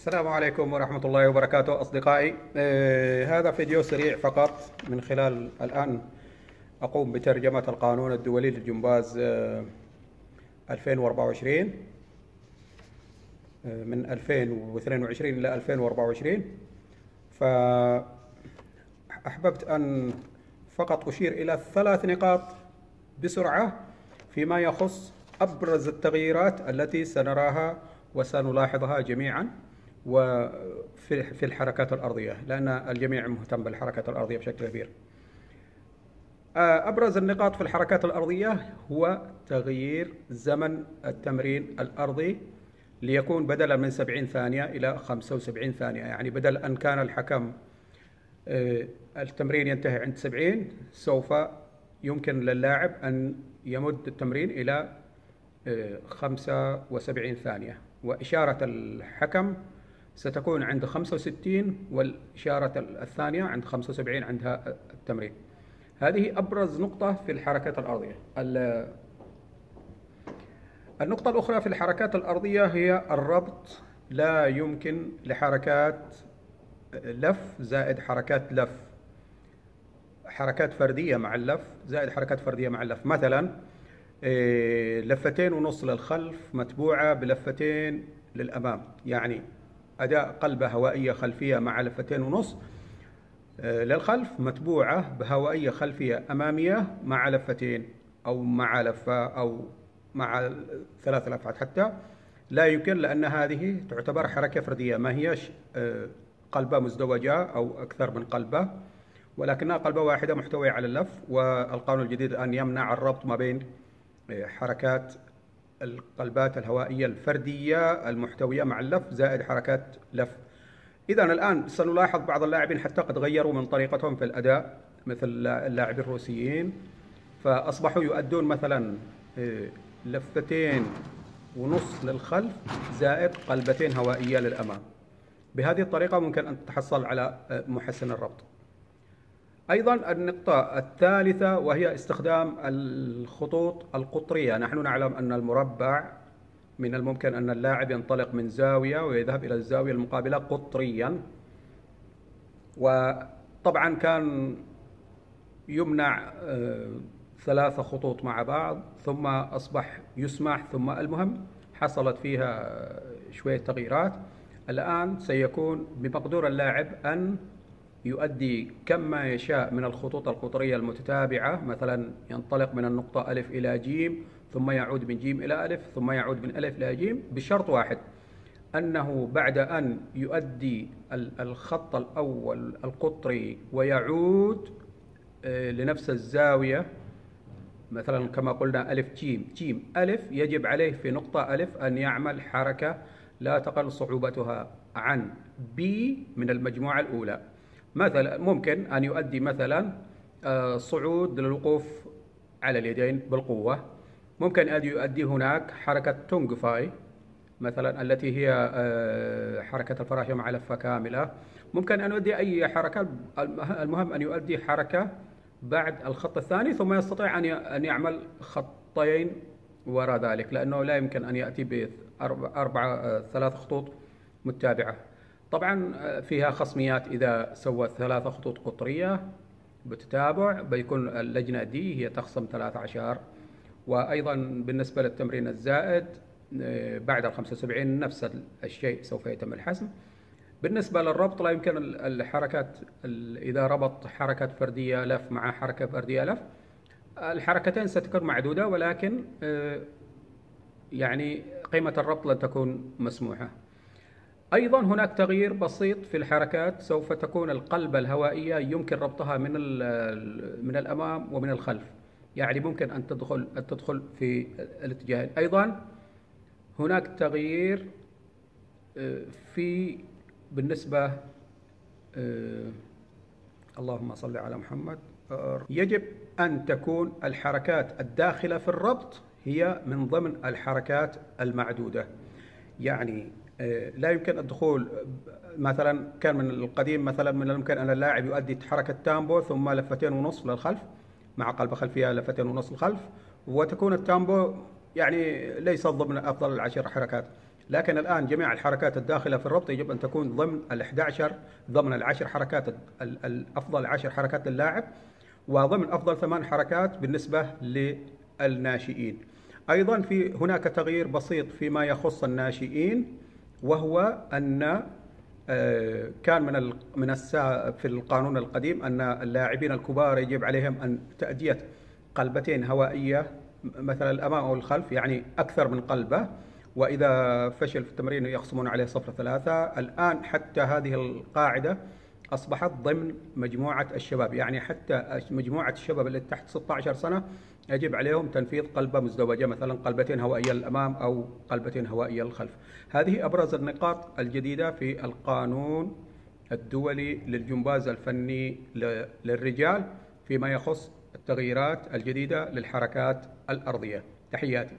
السلام عليكم ورحمة الله وبركاته أصدقائي. آه هذا فيديو سريع فقط من خلال الآن أقوم بترجمة القانون الدولي للجمباز آه 2024 آه من 2022 إلى 2024 فأحببت أن فقط أشير إلى ثلاث نقاط بسرعة فيما يخص أبرز التغييرات التي سنراها وسنلاحظها جميعا. وفي في الحركات الأرضية لأن الجميع مهتم بالحركات الأرضية بشكل كبير. أبرز النقاط في الحركات الأرضية هو تغيير زمن التمرين الأرضي ليكون بدلا من 70 ثانية إلى 75 ثانية. يعني بدل أن كان الحكم التمرين ينتهي عند 70 سوف يمكن للاعب أن يمد التمرين إلى 75 ثانية. وإشارة الحكم ستكون عند 65 والإشارة الثانية عند 75 عندها التمرين. هذه أبرز نقطة في الحركات الأرضية. النقطة الأخرى في الحركات الأرضية هي الربط لا يمكن لحركات لف زائد حركات لف. حركات فردية مع اللف زائد حركات فردية مع اللف. مثلا لفتين ونص للخلف متبوعة بلفتين للأمام. يعني أداء قلبة هوائية خلفية مع لفتين ونص. للخلف متبوعة بهوائية خلفية أمامية مع لفتين أو مع لفة أو مع ثلاث لفات حتى. لا يمكن لأن هذه تعتبر حركة فردية. ما هيش قلبة مزدوجة أو أكثر من قلبة. ولكنها قلبة واحدة محتوية على اللف والقانون الجديد الآن يمنع الربط ما بين حركات القلبات الهوائية الفردية المحتوية مع اللف زائد حركات لف. إذا الآن سنلاحظ بعض اللاعبين حتى قد غيروا من طريقتهم في الأداء مثل اللاعبين الروسيين. فأصبحوا يؤدون مثلا لفتين ونص للخلف زائد قلبتين هوائية للأمام. بهذه الطريقة ممكن أن تتحصل على محسن الربط. أيضا النقطة الثالثة وهي استخدام الخطوط القطرية. نحن نعلم أن المربع من الممكن أن اللاعب ينطلق من زاوية ويذهب إلى الزاوية المقابلة قطريا. وطبعا كان يمنع ثلاثة خطوط مع بعض ثم أصبح يسمح ثم المهم حصلت فيها شوية تغييرات. الآن سيكون بمقدور اللاعب أن يؤدي كم ما يشاء من الخطوط القطرية المتتابعة مثلا ينطلق من النقطة ألف إلى جيم ثم يعود من جيم إلى ألف ثم يعود من ألف إلى جيم بشرط واحد أنه بعد أن يؤدي الخط الأول القطري ويعود لنفس الزاوية مثلا كما قلنا ألف جيم جيم ألف يجب عليه في نقطة ألف أن يعمل حركة لا تقل صعوبتها عن B من المجموعة الأولى. مثلا ممكن أن يؤدي مثلا صعود للوقوف على اليدين بالقوة. ممكن أن يؤدي هناك حركة تونغفاي مثلا التي هي حركة الفراشة مع لفة كاملة. ممكن أن يؤدي أي حركة المهم أن يؤدي حركة بعد الخط الثاني ثم يستطيع أن يعمل خطين وراء ذلك لأنه لا يمكن أن يأتي بأربعة ثلاث خطوط متابعة. طبعا فيها خصميات إذا سوى ثلاثة خطوط قطرية بتتابع بيكون اللجنة دي هي تخصم 13 وأيضا بالنسبة للتمرين الزائد بعد ال 75 نفس الشيء سوف يتم الحسم. بالنسبة للربط لا يمكن الحركات إذا ربط حركة فردية لف مع حركة فردية لف الحركتين ستكون معدودة ولكن يعني قيمة الربط لن تكون مسموحة. أيضا هناك تغيير بسيط في الحركات سوف تكون القلبة الهوائية يمكن ربطها من من الأمام ومن الخلف. يعني ممكن أن تدخل أن تدخل في الاتجاهين أيضا هناك تغيير في بالنسبة اللهم صل على محمد. يجب أن تكون الحركات الداخلة في الربط هي من ضمن الحركات المعدودة. يعني لا يمكن الدخول مثلا كان من القديم مثلا من الممكن أن اللاعب يؤدي حركة تامبو ثم لفتين ونصف للخلف مع قلبه خلفية لفتين ونصف للخلف وتكون التامبو يعني ليس ضمن أفضل العشر حركات. لكن الآن جميع الحركات الداخلة في الربط يجب أن تكون ضمن ال 11 ضمن العشر حركات الأفضل عشر حركات للاعب وضمن أفضل ثمان حركات بالنسبة للناشئين. أيضا في هناك تغيير بسيط فيما يخص الناشئين. وهو أن آه، كان من من في القانون القديم أن اللاعبين الكبار يجب عليهم أن تأدية قلبتين هوائية مثلا الأمام أو الخلف يعني أكثر من قلبة. وإذا فشل في التمرين يخصمون عليه صفر ثلاثة. الآن حتى هذه القاعدة أصبحت ضمن مجموعة الشباب. يعني حتى مجموعة الشباب اللي تحت 16 سنة يجب عليهم تنفيذ قلبة مزدوجة مثلا قلبتين هوائية للأمام أو قلبتين هوائية للخلف. هذه أبرز النقاط الجديدة في القانون الدولي للجمباز الفني للرجال فيما يخص التغييرات الجديدة للحركات الأرضية. تحياتي.